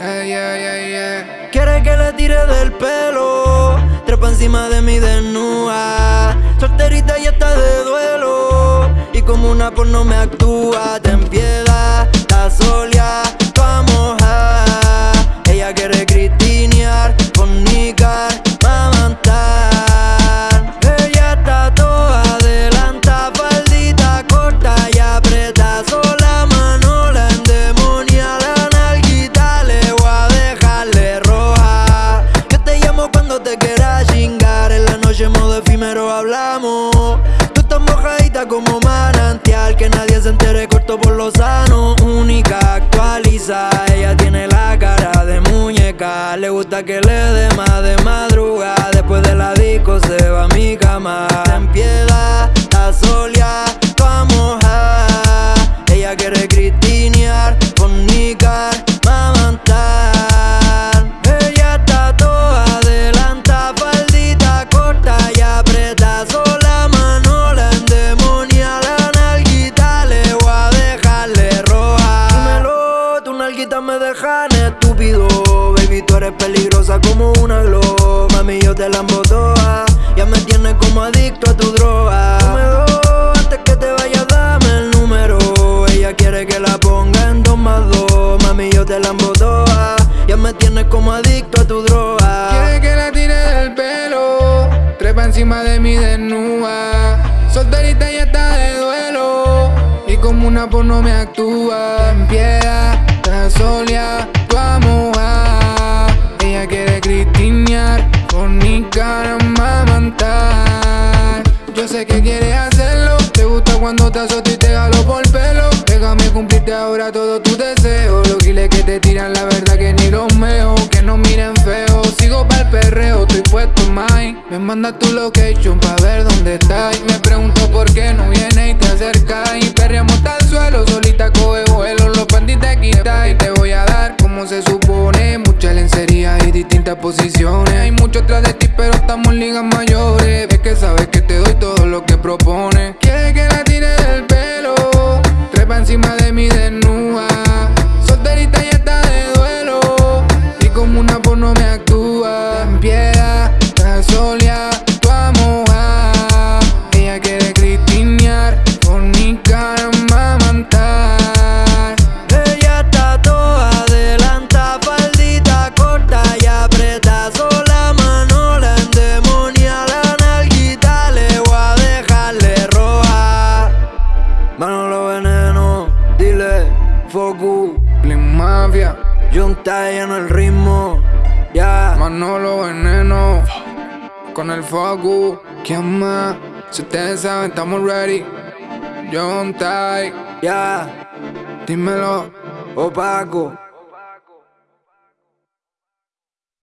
Ey, ey, ey, ey. Quiere que le tire del pelo, trepa encima de mi desnuda. Solterita y está de duelo, y como una porno me actúa, Tú estás mojadita como manantial, que nadie se entere corto por lo sano. Única actualiza, ella tiene la cara de muñeca. Le gusta que le dé más de madrugada. Después de la disco se va a mi cama. Ten piedad, la solia, vamos a. Ella quiere Baby, tú eres peligrosa como una glow. Mami, yo te la toda. Ya me tienes como adicto a tu droga. Dos, antes que te vayas, dame el número. Ella quiere que la ponga en dos más dos. Mami, yo te la toda. Ya me tienes como adicto a tu droga. Quiere que la tire del pelo, trepa encima de mi desnuda. Solterita y está de duelo, y como una porno me actúa. En piedad, la solia. Ella quiere cristinear, fornicar, mamantar. Yo sé que quieres hacerlo, te gusta cuando te azoto y te jalo por pelo. Déjame cumplirte ahora todos tus deseos. Los giles que te tiran, la verdad que ni los meo. Que no miren feo, sigo pa'l perreo, estoy puesto mine. Me manda tu location pa' ver ligas mayores. Es que sabes que te doy todo lo que propones. Clean Mafia, Junta lleno el ritmo, ya. Manolo Veneno, con el focus. ¿Quién más? Si ustedes saben, estamos ready. John Ya, dímelo. opaco.